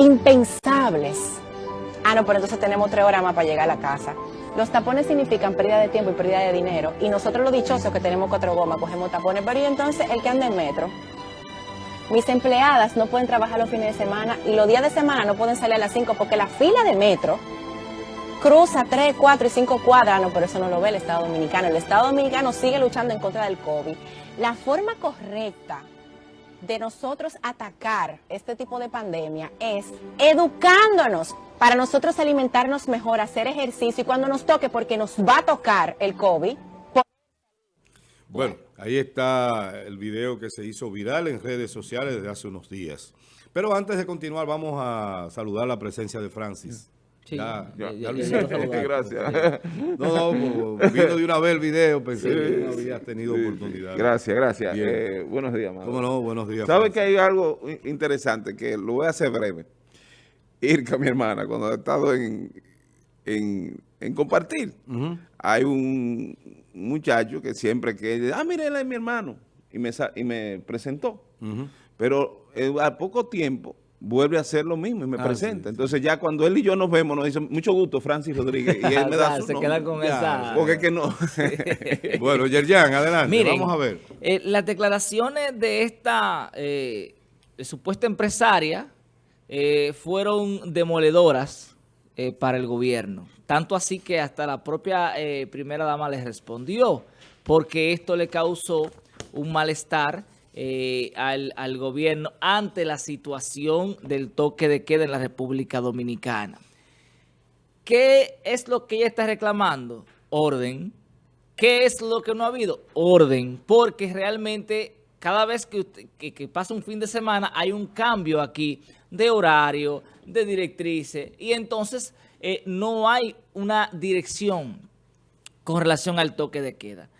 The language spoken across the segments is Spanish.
impensables. Ah, no, pero entonces tenemos tres horas más para llegar a la casa. Los tapones significan pérdida de tiempo y pérdida de dinero. Y nosotros los dichosos que tenemos cuatro gomas, cogemos tapones. Pero y entonces el que anda en metro. Mis empleadas no pueden trabajar los fines de semana y los días de semana no pueden salir a las 5 porque la fila de metro cruza 3, 4 y 5 cuadras. No, pero eso no lo ve el Estado Dominicano. El Estado Dominicano sigue luchando en contra del COVID. La forma correcta de nosotros atacar este tipo de pandemia es educándonos para nosotros alimentarnos mejor, hacer ejercicio y cuando nos toque, porque nos va a tocar el COVID. Bueno, ahí está el video que se hizo viral en redes sociales desde hace unos días. Pero antes de continuar, vamos a saludar la presencia de Francis. Sí, ya, ya, ya, ya. Gracias. No, no, vino de una vez el video, pensé Sí. que no habías tenido Sí, oportunidad. Gracias, gracias. Eh, buenos días. ¿Cómo no? Buenos días. ¿Sabe Francis. que hay algo interesante que lo voy a hacer breve? Irka, mi hermana, cuando ha estado en, en, en compartir, Ujú. hay un muchacho que siempre que, ah, mire, él es mi hermano, y me, y me presentó. Ujú. Pero eh, a poco tiempo vuelve a hacer lo mismo y me Ah, presenta. sí, sí. Entonces ya cuando él y yo nos vemos, nos dice, mucho gusto, Francis Rodríguez, y él me da su se nombre. quedan con Ya, esa... Porque es que no. Bueno, Yerjan, adelante. Miren, Vamos a ver. eh, las declaraciones de esta eh, supuesta empresaria eh, fueron demoledoras eh, para el gobierno. Tanto así que hasta la propia primera dama les respondió, porque esto le causó un malestar eh, al, al gobierno ante la situación del toque de queda en la República Dominicana. ¿Qué es lo que ella está reclamando? Orden. ¿Qué es lo que no ha habido? Orden. Porque realmente cada vez que, pasa un fin de semana hay un cambio aquí de horario, de directrices. Y entonces eh, no hay una dirección con relación al toque de queda.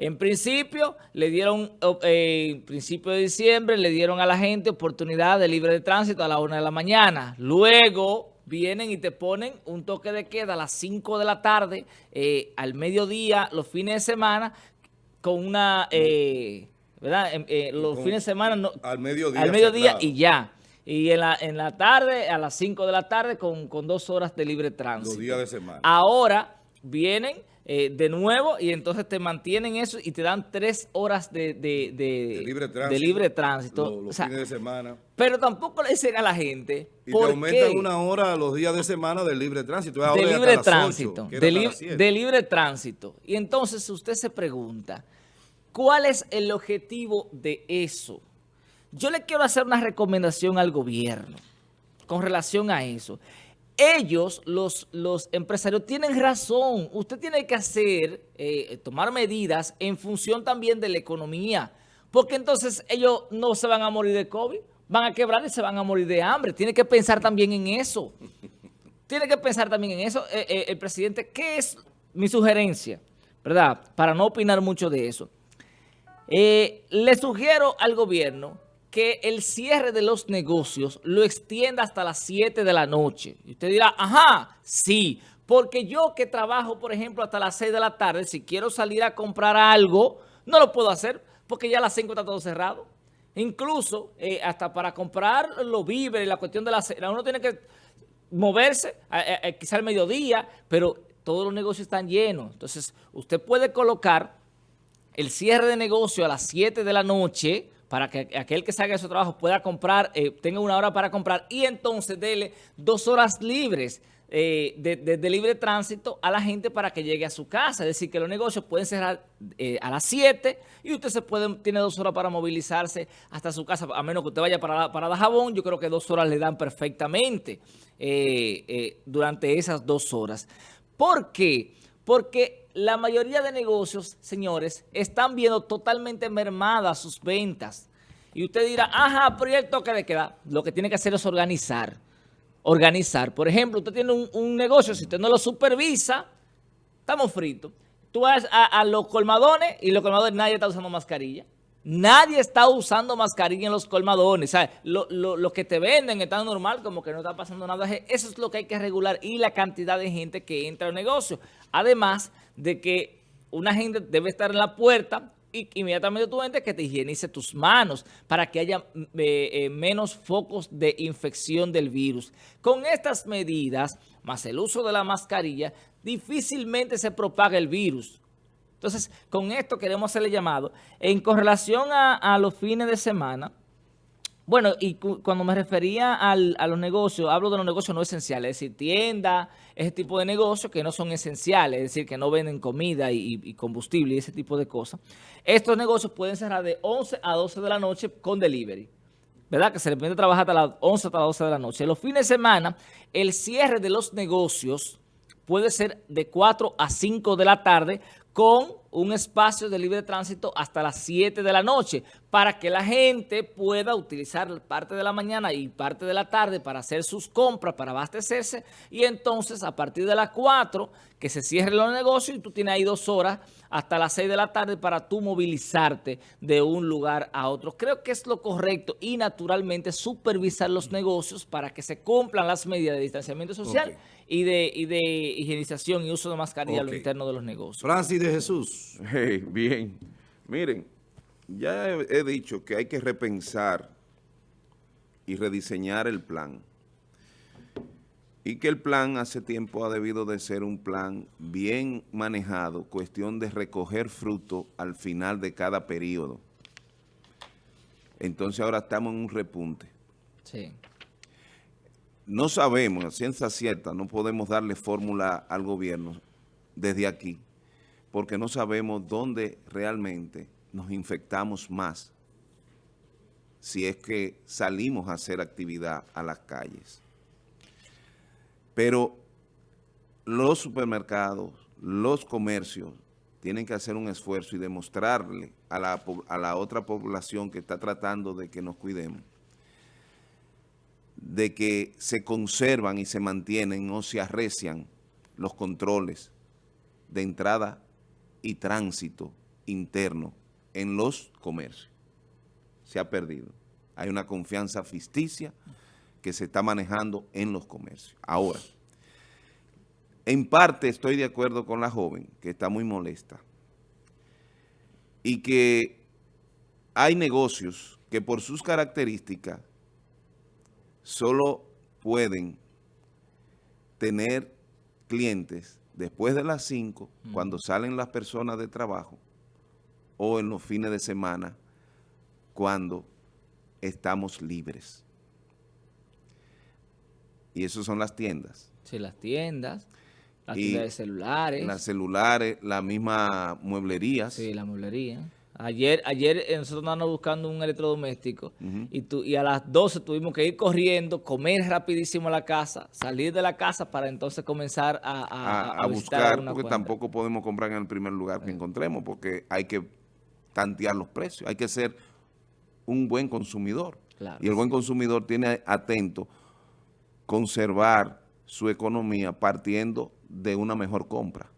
En principio, le dieron, eh, en principio de diciembre, le dieron a la gente oportunidad de libre de tránsito a la una de la mañana. Luego vienen y te ponen un toque de queda a las 5 de la tarde, eh, al mediodía, los fines de semana, con una, eh, ¿verdad? Em, eh, los Con- fines de semana no, Al mediodía. al mediodía y ya. Y en la, en la tarde, a las 5 de la tarde, con, con dos horas de libre tránsito. Los días de semana. Ahora vienen eh, de nuevo y entonces te mantienen eso y te dan tres horas de, de- de- De libre tránsito. de libre tránsito. Los, los O sea, fines de semana. pero tampoco le dicen a la gente Y te aumentan qué una hora los días de semana del libre tránsito. de Ahora libre tránsito. que era de, hasta li- las siete. de libre tránsito. Y entonces usted se pregunta, ¿cuál es el objetivo de eso? Yo le quiero hacer una recomendación al gobierno con relación a eso. Ellos, los, empresarios, tienen razón. Usted tiene que hacer, eh, tomar medidas en función también de la economía. Porque entonces ellos no se van a morir de COVID, van a quebrar y se van a morir de hambre. Tiene que pensar también en eso. Tiene que pensar también en eso eh, eh, el presidente. ¿Qué es mi sugerencia? ¿Verdad? Para no opinar mucho de eso. Eh, le sugiero al gobierno que el cierre de los negocios lo extienda hasta las 7 de la noche. Y usted dirá, ajá, sí, porque yo que trabajo, por ejemplo, hasta las 6 de la tarde, si quiero salir a comprar algo, no lo puedo hacer porque ya a las 5 está todo cerrado. Incluso eh, hasta para comprar los víveres, la cuestión de la cena, uno tiene que moverse, eh, eh, quizá al mediodía, pero todos los negocios están llenos. Entonces, usted puede colocar el cierre de negocio a las 7 de la noche para que aquel que salga de su trabajo pueda comprar, eh, tenga una hora para comprar y entonces dele dos horas libres eh, de, libre tránsito a la gente para que llegue a su casa. Es decir, que los negocios pueden cerrar eh, a las 7 y usted se puede, tiene dos horas para movilizarse hasta su casa, a menos que usted vaya para, para Dajabón, yo creo que dos horas le dan perfectamente durante esas dos horas. ¿Por qué? Porque la mayoría de negocios, señores, están viendo totalmente mermadas sus ventas. Y usted dirá, ajá, pero ¿y el toque de queda? Lo que tiene que hacer es organizar. Organizar. Por ejemplo, usted tiene un, un negocio, si usted no lo supervisa, estamos fritos. Tú vas a, a los colmadones y los colmadones nadie está usando mascarilla. Nadie está usando mascarilla en los colmadones. ¿sabes? Lo, lo- que te venden está normal, como que no está pasando nada. Eso es lo que hay que regular y la cantidad de gente que entra al negocio. Además de que una gente debe estar en la puerta y inmediatamente tú entres que te higienice tus manos para que haya eh, eh, menos focos de infección del virus. Con estas medidas, más el uso de la mascarilla, difícilmente se propaga el virus. Entonces, con esto queremos hacerle llamado. En correlación a, a los fines de semana, bueno, y cuando me refería a los negocios, hablo de los negocios no esenciales, es decir, tiendas, ese tipo de negocios que no son esenciales, es decir, que no venden comida y, combustible y ese tipo de cosas. Estos negocios pueden cerrar de 11 a 12 de la noche con delivery. ¿Verdad? Que se les permite trabajar hasta las 11 hasta las 12 de la noche. Los fines de semana, el cierre de los negocios puede ser de 4 a 5 de la tarde con un espacio de libre tránsito hasta las 7 de la noche para que la gente pueda utilizar parte de la mañana y parte de la tarde para hacer sus compras, para abastecerse y entonces a partir de las 4 que se cierren los negocios y tú tienes ahí dos horas hasta las 6 de la tarde para tú movilizarte de un lugar a otro. Creo que es lo correcto y naturalmente supervisar los negocios para que se cumplan las medidas de distanciamiento social y, de, y de higienización y uso de mascarilla a lo interno de los negocios. Francis de Jesús. bien, miren, ya he, he dicho que hay que repensar y rediseñar el plan y que el plan hace tiempo ha debido de ser un plan bien manejado, cuestión de recoger fruto al final de cada periodo. Entonces ahora estamos en un repunte. Sí. No sabemos, a ciencia cierta, no podemos darle fórmula al gobierno desde aquí, porque no sabemos dónde realmente nos infectamos más si es que salimos a hacer actividad a las calles. Pero los supermercados, los comercios, tienen que hacer un esfuerzo y demostrarle a la, a la otra población que está tratando de que nos cuidemos, de que se conservan y se mantienen o se arrecian los controles de entrada y tránsito interno en los comercios. Se ha perdido. Hay una confianza ficticia que se está manejando en los comercios. Ahora, en parte estoy de acuerdo con la joven, que está muy molesta, y que hay negocios que por sus características solo pueden tener clientes después de las 5, cuando salen las personas de trabajo, o en los fines de semana, cuando estamos libres. Y eso son las tiendas. Sí, las tiendas, las tiendas de celulares. Las celulares, la misma mueblería. Sí, la mueblería. Ayer, ayer eh, nosotros andábamos buscando un electrodoméstico y, tu, y a las 12 tuvimos que ir corriendo, comer rapidísimo a la casa, salir de la casa para entonces comenzar a, a, buscar, porque tampoco podemos comprar en el primer lugar que encontremos, porque hay que tantear los precios, hay que ser un buen consumidor. y el buen consumidor tiene atento conservar su economía partiendo de una mejor compra.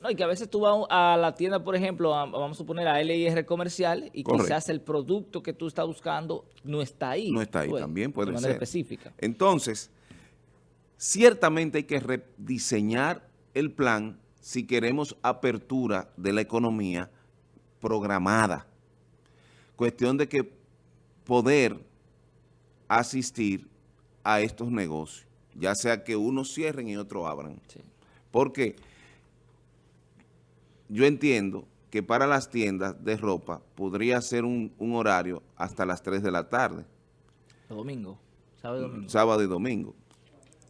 No, y que a veces tú vas a la tienda, por ejemplo, vamos a suponer a LIR comercial y quizás el producto que tú estás buscando no está ahí. No está ahí, pues, también puede de manera específica. Entonces, ciertamente hay que rediseñar el plan si queremos apertura de la economía programada. Cuestión de que poder asistir a estos negocios, ya sea que unos cierren y otros abran. Porque yo entiendo que para las tiendas de ropa podría ser un, horario hasta las 3 de la tarde. Domingo, sábado y domingo. Sábado y domingo.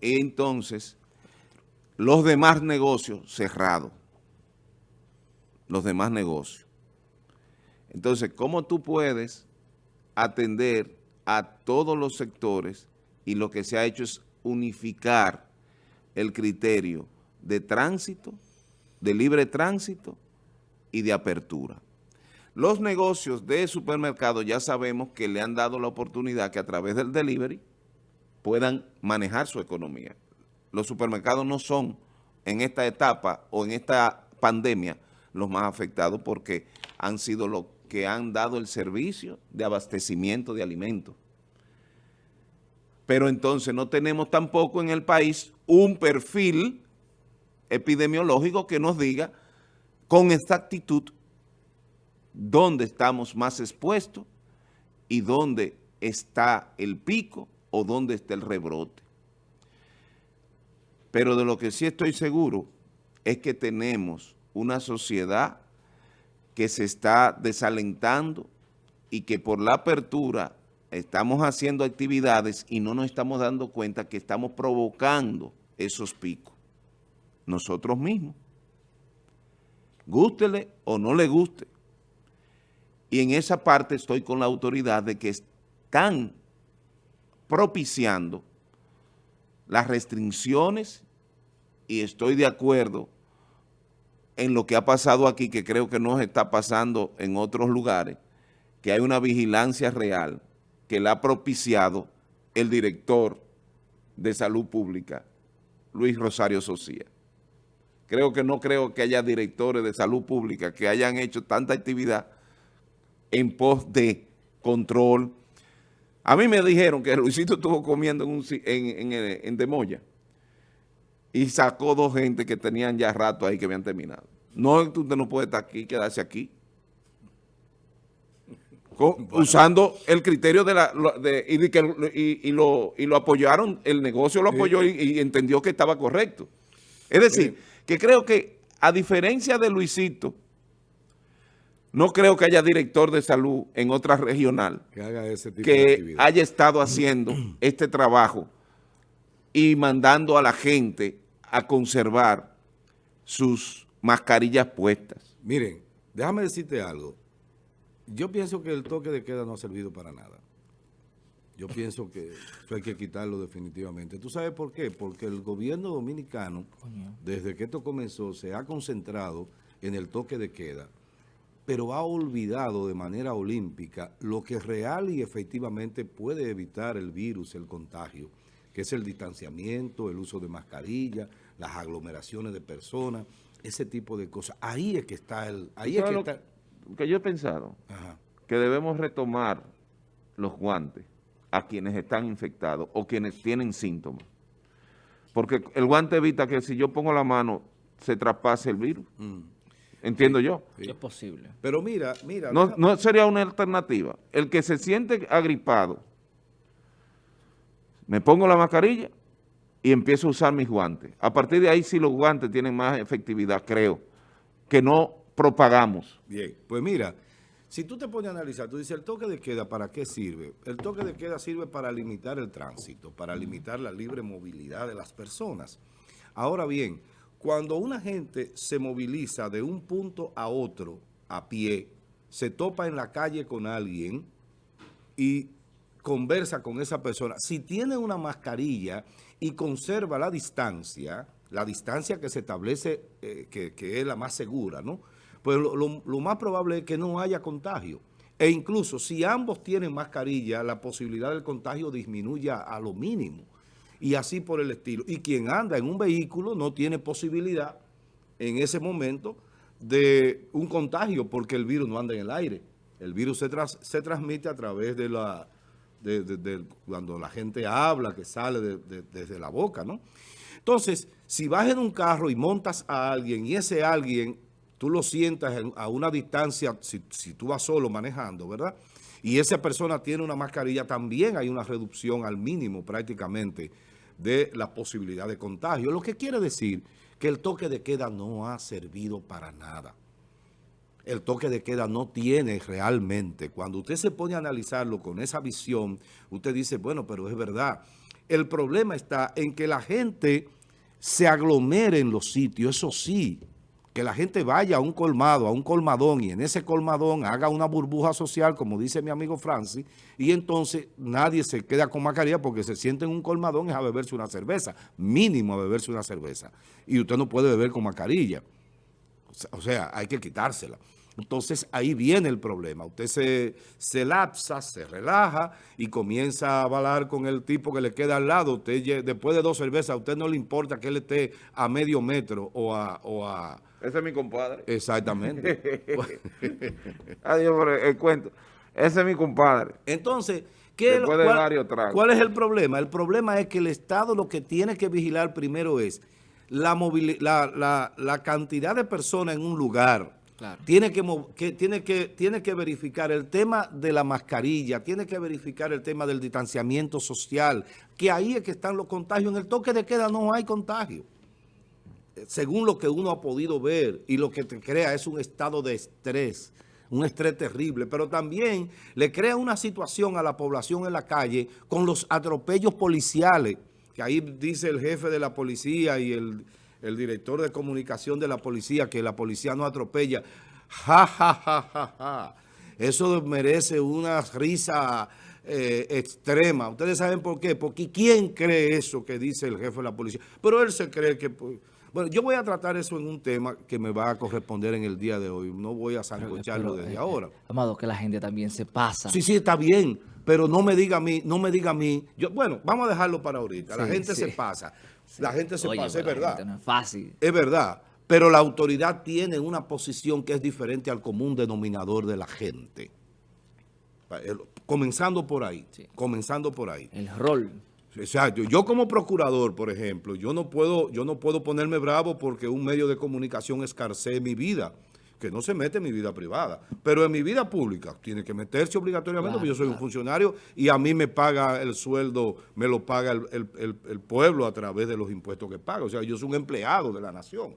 Entonces, los demás negocios cerrados. Los demás negocios. Entonces, ¿cómo tú puedes atender a todos los sectores y lo que se ha hecho es unificar el criterio de tránsito, de libre tránsito y de apertura. Los negocios de supermercados ya sabemos que le han dado la oportunidad que a través del delivery puedan manejar su economía. Los supermercados no son en esta etapa o en esta pandemia los más afectados porque han sido los que han dado el servicio de abastecimiento de alimentos pero entonces no tenemos tampoco en el país un perfil epidemiológico que nos diga con exactitud dónde estamos más expuestos y dónde está el pico o dónde está el rebrote. Pero de lo que sí estoy seguro es que tenemos una sociedad que se está desalentando y que por la apertura estamos haciendo actividades y no nos estamos dando cuenta que estamos provocando esos picos. Nosotros mismos. Gústele o no le guste. Y en esa parte estoy con la autoridad de que están propiciando las restricciones y estoy de acuerdo en lo que ha pasado aquí, que creo que no está pasando en otros lugares, que hay una vigilancia real que la ha propiciado el director de Salud Pública, Luis Rosario Socía. Creo que no creo que haya directores de salud pública que hayan hecho tanta actividad en pos de control. A mí me dijeron que Luisito estuvo comiendo en, un, en, en, en Demoya y sacó dos gente que tenían ya rato ahí que habían terminado. No, usted no puede estar aquí, quedarse aquí usando el criterio de la y, lo, y lo apoyaron, el negocio lo apoyó y, entendió que estaba correcto. Es decir, que creo que a diferencia de Luisito, no creo que haya director de salud en otra regional que, haya estado haciendo este trabajo y mandando a la gente a conservar sus mascarillas puestas. Miren, déjame decirte algo. Yo pienso que el toque de queda no ha servido para nada. Yo pienso que eso hay que quitarlo definitivamente. ¿Tú sabes por qué? Porque el gobierno dominicano, desde que esto comenzó, se ha concentrado en el toque de queda, pero ha olvidado de manera olímpica lo que real y efectivamente puede evitar el virus, el contagio, que es el distanciamiento, el uso de mascarilla, las aglomeraciones de personas, ese tipo de cosas. Ahí es que está el... Ahí es que está que yo he pensado que debemos retomar los guantes a quienes están infectados o quienes tienen síntomas. Porque el guante evita que si yo pongo la mano se traspase el virus. Mm. Entiendo yo. Es posible. Pero mira, mira. No, no sería una alternativa. El que se siente agripado, me pongo la mascarilla y empiezo a usar mis guantes. A partir de ahí sí los guantes tienen más efectividad, creo, que no propagamos. Bien, pues mira, si tú te pones a analizar, tú dices, ¿el toque de queda para qué sirve? El toque de queda sirve para limitar el tránsito, para limitar la libre movilidad de las personas. Ahora bien, cuando una gente se moviliza de un punto a otro a pie, se topa en la calle con alguien y conversa con esa persona, si tiene una mascarilla y conserva la distancia, la distancia que se establece, eh, que, que es la más segura, ¿no?, pues lo, más probable es que no haya contagio. E incluso si ambos tienen mascarilla, la posibilidad del contagio disminuye a lo mínimo. Y así por el estilo. Y quien anda en un vehículo no tiene posibilidad en ese momento de un contagio porque el virus no anda en el aire. El virus se, se transmite a través de la... De, cuando la gente habla, que sale desde la boca, ¿no? Entonces, si vas en un carro y montas a alguien y ese alguien tú lo sientas a una distancia, si, tú vas solo manejando, ¿verdad? Y esa persona tiene una mascarilla, también hay una reducción al mínimo prácticamente de la posibilidad de contagio. Lo que quiere decir que el toque de queda no ha servido para nada. El toque de queda no tiene realmente. Cuando usted se pone a analizarlo con esa visión, usted dice, bueno, pero es verdad. El problema está en que la gente se aglomere en los sitios, eso sí, que la gente vaya a un colmado, a un colmadón, y en ese colmadón haga una burbuja social, como dice mi amigo Francis, y entonces nadie se queda con mascarilla porque se siente en un colmadón es a beberse una cerveza, mínimo a beberse una cerveza. Y usted no puede beber con mascarilla. O sea, hay que quitársela. Entonces ahí viene el problema. Usted se, se lapsa, se relaja y comienza a avalar con el tipo que le queda al lado. Usted después de dos cervezas, a usted no le importa que él esté a medio metro o a... O a Ese es mi compadre. Exactamente. Adiós por el, cuento. Ese es mi compadre. Entonces... ¿qué cuál, ¿Cuál es el problema? El problema es que el Estado lo que tiene que vigilar primero es la, la, la, la cantidad de personas en un lugar Tiene que- tiene, que, tiene que verificar el tema de la mascarilla, tiene que verificar el tema del distanciamiento social, que ahí es que están los contagios. En el toque de queda no hay contagio. Eh, Según lo que uno ha podido ver y lo que te crea es un estado de estrés, un estrés terrible, pero también le crea una situación a la población en la calle con los atropellos policiales, que ahí dice el jefe de la policía y el, el director de comunicación de la policía que la policía no atropella. Ja, ja, ja, ja, ja. Eso merece una risa eh, extrema. ¿Ustedes saben por qué? Porque ¿quién cree eso que dice el jefe de la policía? Pero él se cree que... pues, Bueno, yo voy a tratar eso en un tema que me va a corresponder en el día de hoy. No voy a sancocharlo desde eh, ahora. Amado, que la gente también se pasa. Sí, sí, está bien, pero no me diga a mí, no me diga a mí. Yo, bueno, vamos a dejarlo para ahorita. la gente sí. se pasa. La gente se Oye, pasa, es verdad. No es fácil. Es verdad, pero la autoridad tiene una posición que es diferente al común denominador de la gente. Comenzando por ahí, comenzando por ahí. El rol. Exacto. Yo como procurador, por ejemplo, yo no puedo, yo no puedo ponerme bravo porque un medio de comunicación escarcee mi vida, que no se mete en mi vida privada, pero en mi vida pública tiene que meterse obligatoriamente Claro, porque yo soy un funcionario y a mí me paga el sueldo, me lo paga el, el- el- el pueblo a través de los impuestos que paga. O sea, yo soy un empleado de la nación.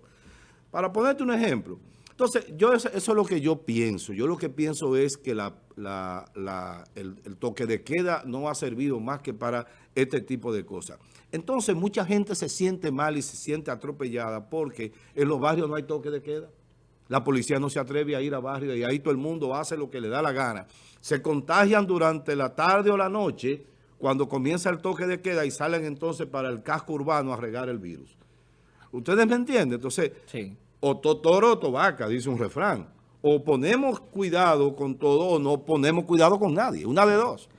Para ponerte un ejemplo. Entonces, yo eso, eso es lo que yo pienso. Yo lo que pienso es que la, la- la- el, el toque de queda no ha servido más que para este tipo de cosas. Entonces, mucha gente se siente mal y se siente atropellada porque en los barrios no hay toque de queda. La policía no se atreve a ir a barrios y ahí todo el mundo hace lo que le da la gana. Se contagian durante la tarde o la noche cuando comienza el toque de queda y salen entonces para el casco urbano a regar el virus. ¿Ustedes me entienden? Entonces, Sí. o to- toro o tobaca, dice un refrán. O ponemos cuidado con todo o no ponemos cuidado con nadie. Una de dos.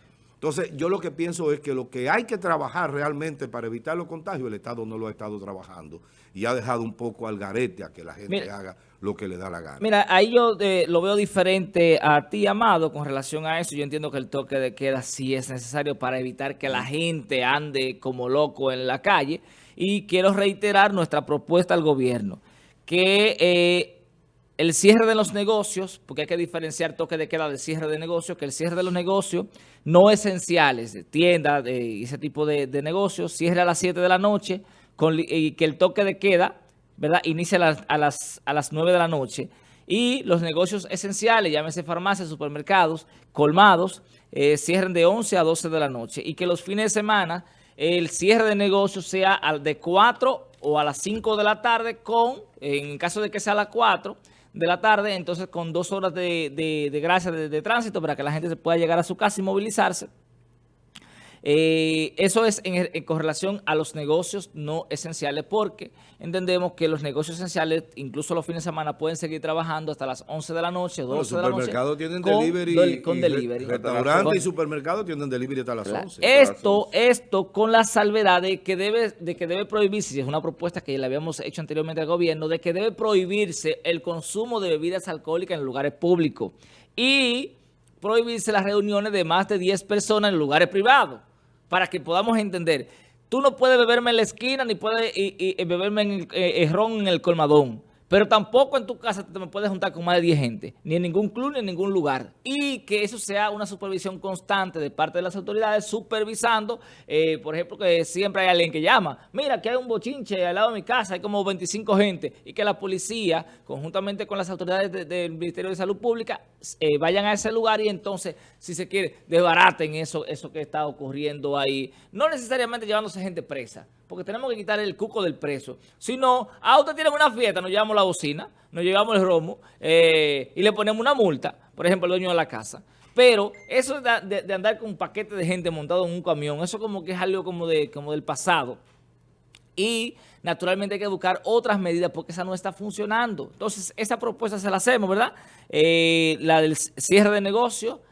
Entonces, yo lo que pienso es que lo que hay que trabajar realmente para evitar los contagios, el Estado no lo ha estado trabajando. Y ha dejado un poco al garete a que la gente Mira. haga lo que le da la gana. Mira, ahí yo eh, lo veo diferente a ti, Amado, con relación a eso. Yo entiendo que el toque de queda sí es necesario para evitar que la gente ande como loco en la calle. Y quiero reiterar nuestra propuesta al gobierno, que eh, el cierre de los negocios, porque hay que diferenciar toque de queda del cierre de negocios, que el cierre de los negocios no esenciales, de tiendas de- y ese tipo de, de negocios, cierre a las 7 de la noche y que el toque de queda, ¿verdad? Inicia a las, a las, a las 9 de la noche. Y los negocios esenciales, llámese farmacias, supermercados, colmados, eh, cierren de 11 a 12 de la noche. Y que los fines de semana el cierre de negocios sea al de 4 o a las 5 de la tarde con, en caso de que sea a las 4 de la tarde, entonces con dos horas de, de- de gracia de, de tránsito para que la gente se pueda llegar a su casa y movilizarse. Eh, eso es en, en correlación a los negocios no esenciales porque entendemos que los negocios esenciales, incluso los fines de semana, pueden seguir trabajando hasta las 11 de la noche, 12 Los de la noche. supermercados tienen con delivery. del- con y delivery. Restaurantes Con- y supermercados tienen delivery hasta las Claro. 11. Esto, esto con la salvedad de que debe, de que debe prohibirse, y es una propuesta que le habíamos hecho anteriormente al gobierno, de que debe prohibirse el consumo de bebidas alcohólicas en lugares públicos y prohibirse las reuniones de más de 10 personas en lugares privados, para que podamos entender. Tú no puedes beberme en la esquina ni puedes y- beberme en el, eh, eh, ron en el colmadón. Pero tampoco en tu casa te puedes juntar con más de 10 gente, ni en ningún club ni en ningún lugar. Y que eso sea una supervisión constante de parte de las autoridades, supervisando, eh, por ejemplo, que siempre hay alguien que llama, mira, que hay un bochinche al lado de mi casa, hay como 25 gente, y que la policía, conjuntamente con las autoridades de- del Ministerio de Salud Pública, eh, vayan a ese lugar y entonces, si se quiere, desbaraten eso, eso que está ocurriendo ahí. No necesariamente llevándose gente presa, porque tenemos que quitar el cuco del preso. Si no, a usted tiene una fiesta, nos llevamos la bocina, nos llevamos el romo eh, y le ponemos una multa, por ejemplo, el dueño de la casa. Pero eso de andar con un paquete de gente montado en un camión, eso como que es algo como, de, como del pasado. Y naturalmente hay que buscar otras medidas porque esa no está funcionando. Entonces, esa propuesta se la hacemos, ¿verdad? Eh, la del cierre de negocio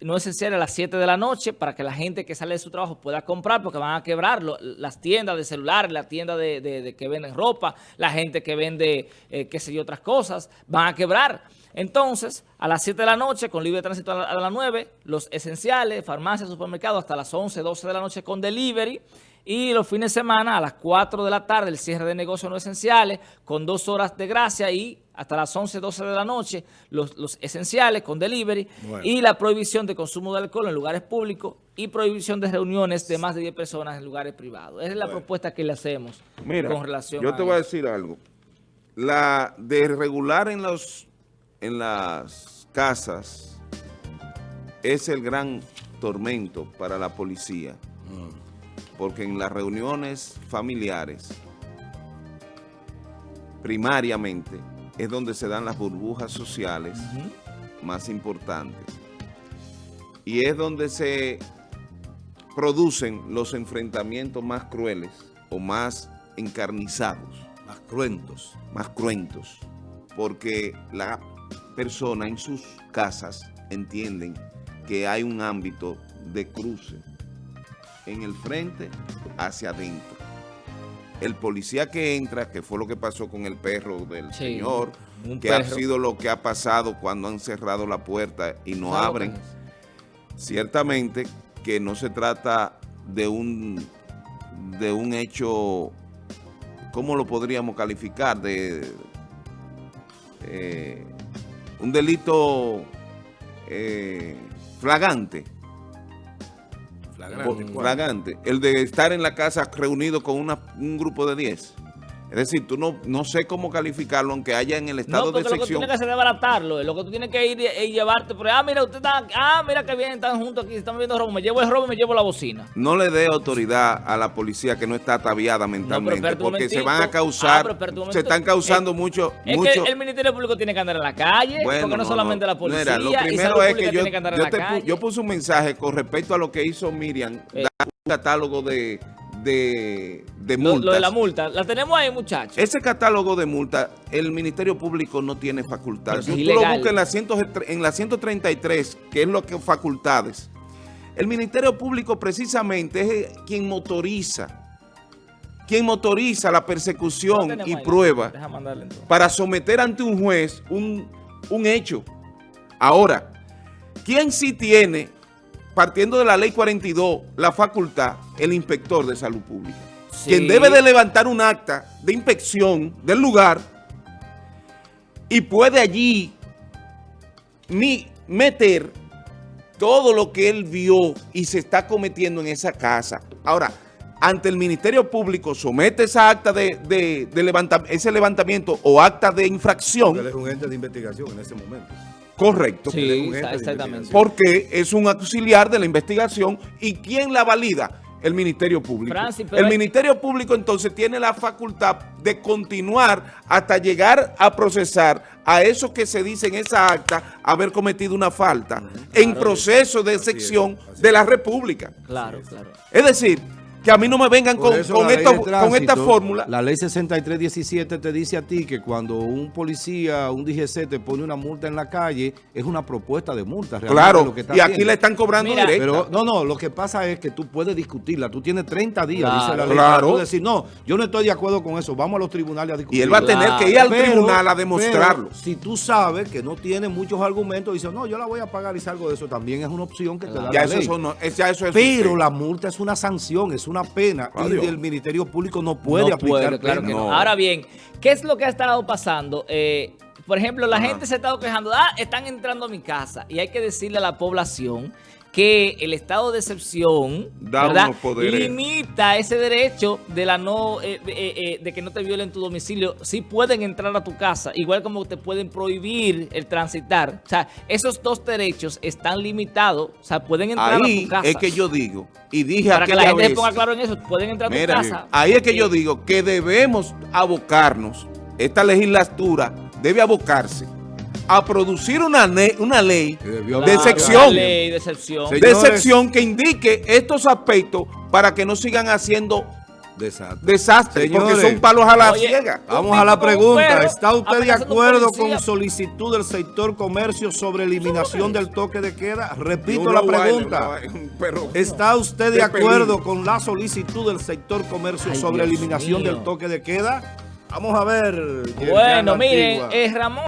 no esencial a las 7 de la noche para que la gente que sale de su trabajo pueda comprar porque van a quebrar las tiendas de celulares, las tiendas de, de- de que venden ropa, la gente que vende, eh, qué sé yo, otras cosas, van a quebrar. Entonces, a las 7 de la noche, con libre tránsito a, la- las 9, los esenciales, farmacias, supermercados, hasta las 11, 12 de la noche con delivery, Y los fines de semana a las 4 de la tarde el cierre de negocios no esenciales con dos horas de gracia y hasta las 11, 12 de la noche los, los esenciales con delivery Bueno. y la prohibición de consumo de alcohol en lugares públicos y prohibición de reuniones de más de 10 personas en lugares privados. Esa es la Bueno. propuesta que le hacemos Mira, con relación yo a te voy a decir algo. La de regular en los en las casas es el gran tormento para la policía. Porque en las reuniones familiares, primariamente, es donde se dan las burbujas sociales más importantes. Y es donde se producen los enfrentamientos más crueles o más encarnizados, Más cruentos. más cruentos, porque la persona en sus casas entienden que hay un ámbito de cruce en el frente hacia adentro. El policía que entra, que fue lo que pasó con el perro del Sí, señor, que ha sido lo que ha pasado cuando han cerrado la puerta y no ¿Sabe lo abren, ciertamente que no se trata de un de un hecho, ¿cómo lo podríamos calificar? De eh, un delito eh, flagante, Flagrante. el de estar en la casa reunido con una- un grupo de 10. Es decir, tú no, no sé cómo calificarlo, aunque haya en el estado No, de porque lo que tú sección. tienes que hacer es baratarlo. Lo que tú tienes que ir y, llevarte. Por, ah, mira, usted está. Ah, mira que bien, están juntos aquí, están viendo robo. Me llevo el robo y me llevo la bocina. No le dé autoridad a la policía que no está ataviada mentalmente, porque se van a Ah, causar, pero se están causando Es- mucho, Es mucho. que el Ministerio Público tiene que andar en la calle, Bueno, porque no, solamente la policía. Mira, lo primero es que yo, tiene que andar en yo la te pu- calle. yo puse un mensaje con respecto a lo que hizo Miriam, Eh. dar un catálogo de, de, de Lo, multas. lo de la multa. La tenemos ahí, muchachos. Ese catálogo de multas, el Ministerio Público no tiene facultad. Si tú lo buscas en la, 100 en la 133, que es lo que facultades, el Ministerio Público precisamente es quien motoriza, quien motoriza la persecución y ahí. prueba para someter ante un juez un, un hecho. Ahora, ¿quién sí tiene, partiendo de la ley 42, la facultad? El inspector de salud pública. Sí. Quien debe de levantar un acta de inspección del lugar y puede allí ni meter todo lo que él vio y se está cometiendo en esa casa. Ahora, ante el Ministerio Público somete esa acta de, de- de levanta- ese levantamiento o acta de infracción, Él es un ente de investigación en ese momento. Correcto, Sí, un exactamente. porque es un auxiliar de la investigación y ¿quién la valida? El Ministerio Público. Francis, el hay- Ministerio Público entonces tiene la facultad de continuar hasta llegar a procesar a esos que se dice en esa acta haber cometido una falta en proceso de sección de la República. Claro, claro. Es decir, que a mí no me vengan con, la esto- de con tránsito, esta fórmula. La ley 6317 te dice a ti que cuando un policía, un DGC te pone una multa en la calle, es una propuesta de multa. realmente Claro, lo que está y aquí haciendo. le están cobrando Mira, directa. Pero no, no, lo que pasa es que tú puedes discutirla. Tú tienes 30 días, Claro. dice la ley. Claro. Tú decir, no, yo no estoy de acuerdo con eso. Vamos a los tribunales a discutir. y él va a tener que ir al Pero- tribunal a demostrarlo. pero si tú sabes que no tiene muchos argumentos, dices, no, yo la voy a pagar y salgo de eso. También es una opción que te da ya, la eso, ley. eso no- es- ya eso es Pero usted. la multa es una sanción, es una pena. Adiós. Y el Ministerio Público no puede no aplicar puede, claro pena. que no. No. Ahora bien, ¿qué es lo que ha estado pasando? Eh, por ejemplo, la Ajá. gente se ha estado quejando, ah, están entrando a mi casa. Y hay que decirle a la población que el estado de excepción Da limita ese derecho de la no eh, eh, eh, de que no te violen tu domicilio. Sí pueden entrar a tu casa, igual como te pueden prohibir el transitar. O sea, esos dos derechos están limitados. O sea, pueden entrar a Ahí tu casa. es que yo digo, y dije Para que la gente se vez, ponga claro en eso, pueden entrar a tu casa. ahí es que yo digo que debemos abocarnos, esta legislatura debe abocarse a producir una, una ley de sección. La ley de sección que indique estos aspectos para que no sigan haciendo Desastre. desastres, porque Señores. son palos a la Oye, ciega. Vamos a la pregunta. perro ¿Está usted de acuerdo con solicitud del sector comercio sobre eliminación del toque de queda? Repito la pregunta. ¿Está usted de De acuerdo peligro. con la solicitud del sector comercio Ay, sobre Dios eliminación mío. del toque de queda? Vamos a ver. Bueno, miren, Antigua. eh, Ramón.